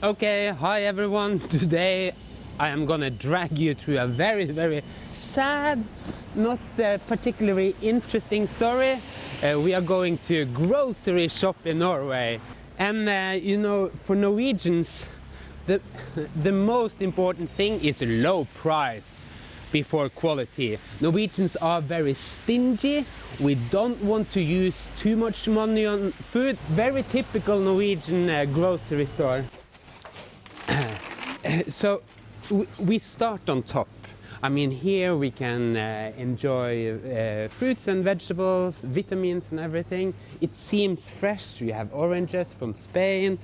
Okay, hi everyone. Today I am gonna drag you through a very, very sad, not uh, particularly interesting story. Uh, we are going to a grocery shop in Norway. And uh, you know, for Norwegians, the, the most important thing is low price before quality. Norwegians are very stingy. We don't want to use too much money on food. Very typical Norwegian uh, grocery store. so we start on top. I mean, here we can uh, enjoy uh, fruits and vegetables, vitamins and everything. It seems fresh. We have oranges from Spain.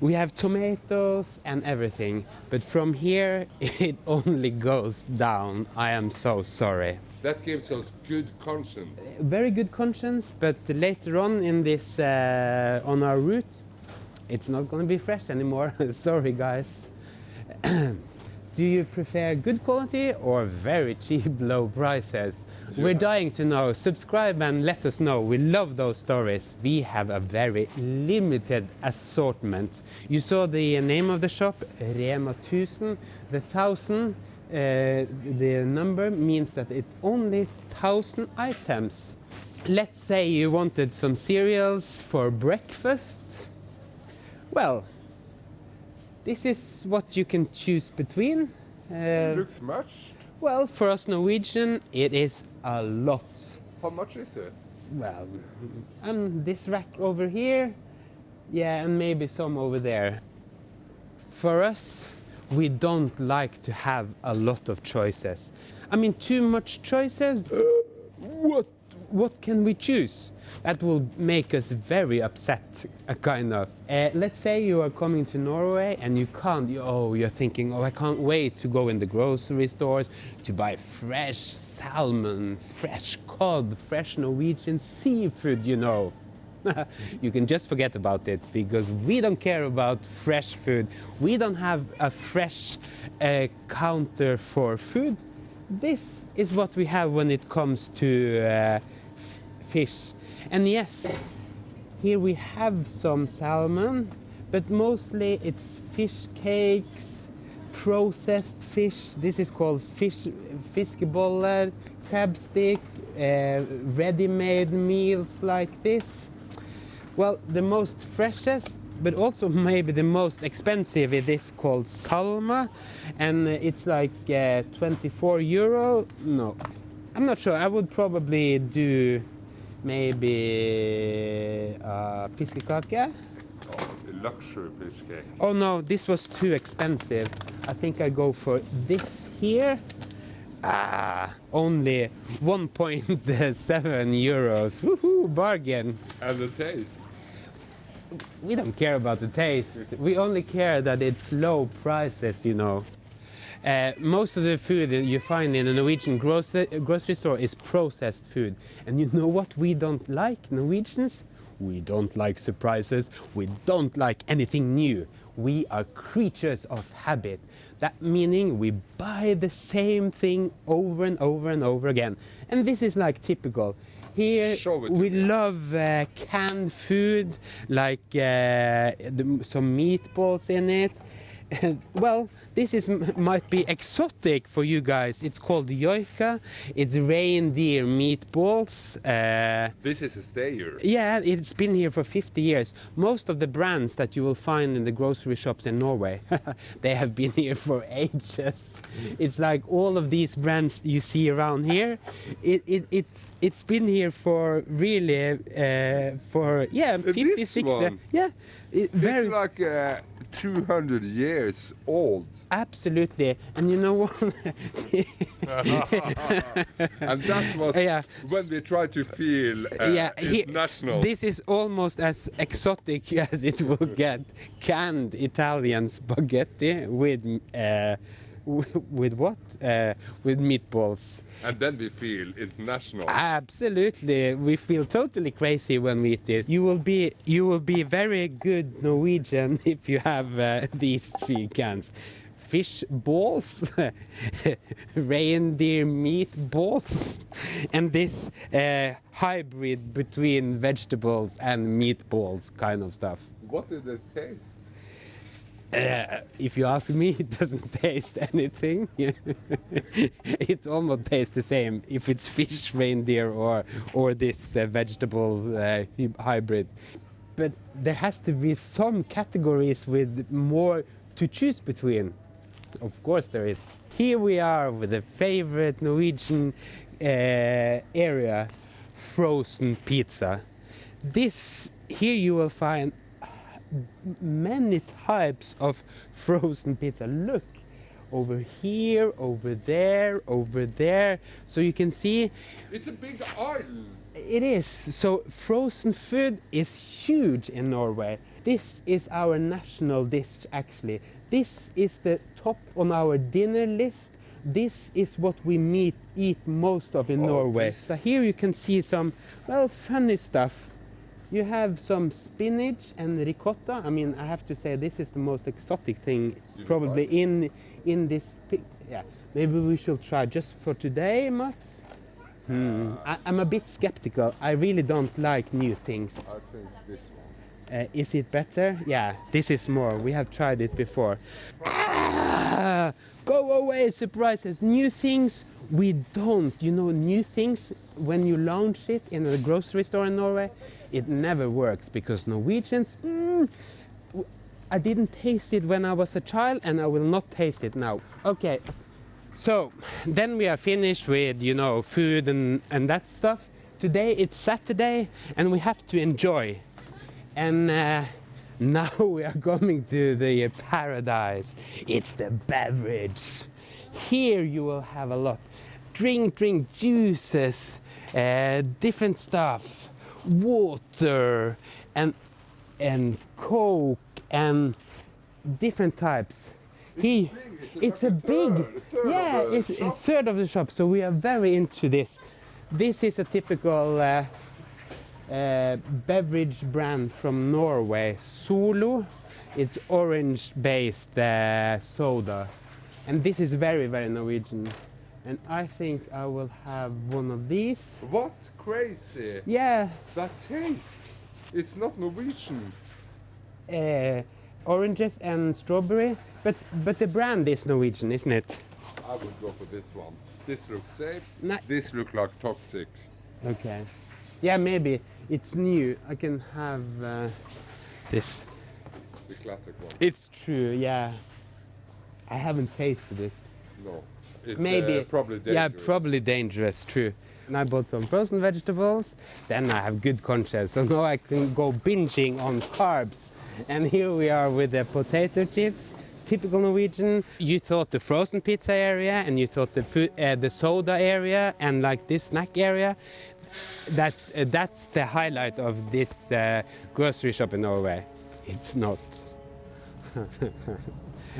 We have tomatoes and everything. But from here, it only goes down. I am so sorry. That gives us good conscience. Very good conscience, but later on in this, uh, on our route, it's not going to be fresh anymore. sorry, guys. Do you prefer good quality or very cheap low prices? Yeah. We're dying to know. Subscribe and let us know. We love those stories. We have a very limited assortment. You saw the name of the shop, Rema 1000. The 1000, uh, the number means that it only 1000 items. Let's say you wanted some cereals for breakfast. Well, this is what you can choose between. Uh, looks much. Well, for us Norwegian, it is a lot. How much is it? Well, um, this rack over here, yeah, and maybe some over there. For us, we don't like to have a lot of choices. I mean, too much choices. what? What can we choose? That will make us very upset, uh, kind of. Uh, let's say you are coming to Norway and you can't, you, oh, you're thinking, oh, I can't wait to go in the grocery stores to buy fresh salmon, fresh cod, fresh Norwegian seafood, you know. you can just forget about it because we don't care about fresh food. We don't have a fresh uh, counter for food. This is what we have when it comes to uh, fish. And yes, here we have some salmon, but mostly it's fish cakes, processed fish. This is called fish, fiskeboller, crab stick, uh, ready-made meals like this. Well, the most freshest, but also maybe the most expensive it is called Salma, and it's like uh, 24 euro. No, I'm not sure. I would probably do maybe uh, fiskekake. Oh, luxury fish cake. Oh no, this was too expensive. I think I go for this here. Ah, only 1.7 euros. Woohoo, bargain. And the taste? We don't care about the taste. we only care that it's low prices, you know. Uh, most of the food that you find in a Norwegian grocery, grocery store is processed food. And you know what we don't like, Norwegians? We don't like surprises. We don't like anything new. We are creatures of habit. That meaning we buy the same thing over and over and over again. And this is like typical. Here we love uh, canned food, like uh, the, some meatballs in it. well, this is might be exotic for you guys. It's called joika. It's reindeer meatballs. Uh, this is a stayer. Yeah, it's been here for 50 years. Most of the brands that you will find in the grocery shops in Norway, they have been here for ages. It's like all of these brands you see around here. It, it, it's it's been here for really uh, for yeah 50, this 60. One. Yeah, it, very like. Uh, 200 years old. Absolutely. And you know what? and that was yeah. when we try to feel uh, yeah, international. This is almost as exotic as it will get. Canned Italian spaghetti with uh, with what? Uh, with meatballs. And then we feel international. Absolutely, we feel totally crazy when we eat this. You will be you will be very good Norwegian if you have uh, these three cans. Fish balls, reindeer meatballs, and this uh, hybrid between vegetables and meatballs kind of stuff. What did it taste? Uh, if you ask me, it doesn't taste anything. it almost tastes the same if it's fish, reindeer, or or this uh, vegetable uh, hybrid. But there has to be some categories with more to choose between. Of course, there is. Here we are with a favorite Norwegian uh, area, frozen pizza. This here you will find many types of frozen pizza. Look, over here, over there, over there. So you can see. It's a big island. It is. So frozen food is huge in Norway. This is our national dish actually. This is the top on our dinner list. This is what we meet, eat most of in oh, Norway. Geez. So here you can see some, well, funny stuff. You have some spinach and ricotta. I mean, I have to say this is the most exotic thing probably in in this. Yeah, maybe we should try just for today, Mats. Hmm. I, am a bit skeptical. I really don't like new things. I think this one. Uh, is it better? Yeah, this is more. We have tried it before. Ah, go away, surprises. New things we don't. You know, new things when you launch it in a grocery store in Norway it never works because Norwegians, mm, I didn't taste it when I was a child and I will not taste it now. Okay, so then we are finished with, you know, food and, and that stuff. Today it's Saturday and we have to enjoy. And uh, now we are coming to the paradise. It's the beverage. Here you will have a lot. Drink, drink, juices, uh, different stuff water and and coke and different types. He, it's, a big, third, third yeah, it's a third of the shop. So we are very into this. This is a typical uh, uh, beverage brand from Norway, Solo. It's orange-based uh, soda, and this is very, very Norwegian and I think I will have one of these. What? Crazy! Yeah. That taste! It's not Norwegian. Uh, oranges and strawberry, but but the brand is Norwegian, isn't it? I would go for this one. This looks safe. This looks like toxic. Okay. Yeah, maybe it's new. I can have uh, this. The classic one. It's true. Yeah. I haven't tasted it. No. It's Maybe. Uh, probably dangerous. Yeah, probably dangerous, true. And I bought some frozen vegetables, then I have good conscience, so now I can go binging on carbs. And here we are with the potato chips, typical Norwegian. You thought the frozen pizza area, and you thought the food, uh, the soda area, and like this snack area. That uh, that's the highlight of this uh, grocery shop in Norway. It's not.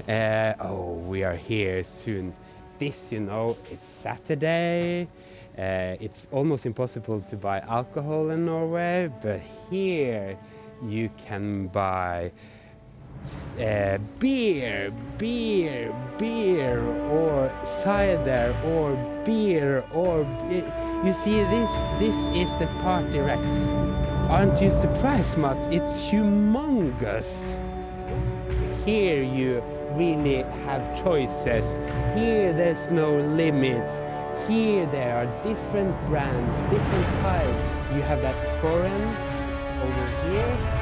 Uh, oh, we are here soon this, you know, it's Saturday. Uh, it's almost impossible to buy alcohol in Norway, but here you can buy uh, beer, beer, beer, or cider, or beer, or you see this. This is the party rack. Aren't you surprised, Mats? It's humongous. Here you really have choices. Here there's no limits. Here there are different brands, different types. You have that foreign over here.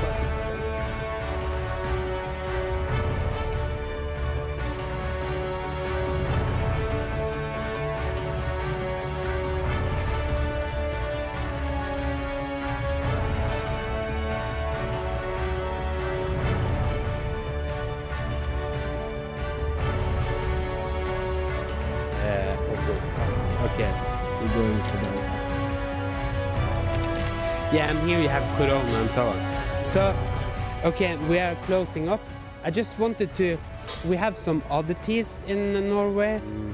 Yeah, and here you have Corona and so on. So, okay, we are closing up. I just wanted to, we have some oddities in Norway. Mm.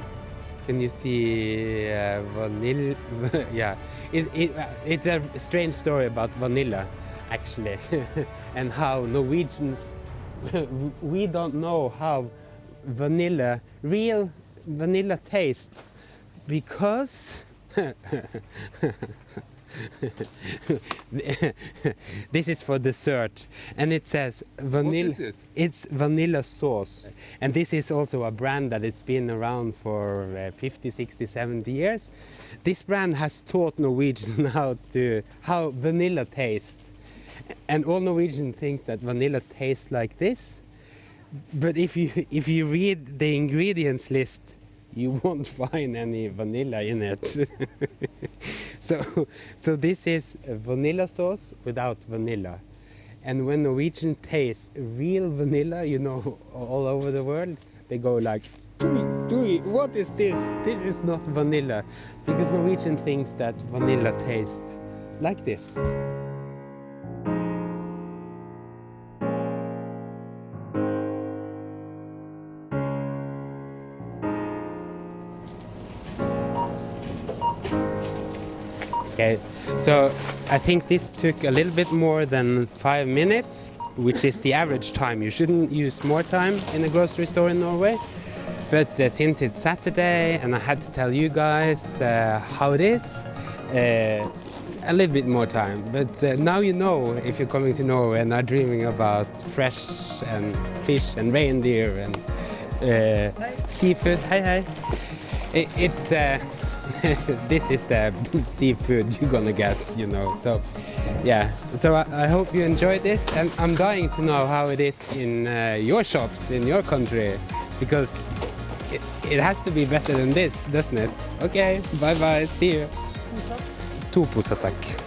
Can you see uh, vanilla? yeah, it, it, uh, it's a strange story about vanilla, actually, and how Norwegians, we don't know how vanilla, real vanilla tastes because this is for dessert, and it says vanilla. It? It's vanilla sauce, and this is also a brand that it's been around for uh, 50, 60, 70 years. This brand has taught Norwegian how to how vanilla tastes, and all Norwegians think that vanilla tastes like this. But if you if you read the ingredients list, you won't find any vanilla in it. So, so this is vanilla sauce without vanilla. And when Norwegian taste real vanilla, you know, all over the world, they go like, what is this? This is not vanilla. Because Norwegian thinks that vanilla tastes like this. So I think this took a little bit more than five minutes, which is the average time. You shouldn't use more time in a grocery store in Norway. But uh, since it's Saturday and I had to tell you guys uh, how it is, uh, a little bit more time. But uh, now you know if you're coming to Norway and are dreaming about fresh and fish and reindeer and uh, seafood. Hi, hi. It, it's uh, this is the seafood you're gonna get, you know. So, yeah. So I, I, hope you enjoyed it, and I'm dying to know how it is in uh, your shops in your country, because it, it has to be better than this, doesn't it? Okay. Bye bye. See you. To poser, takk.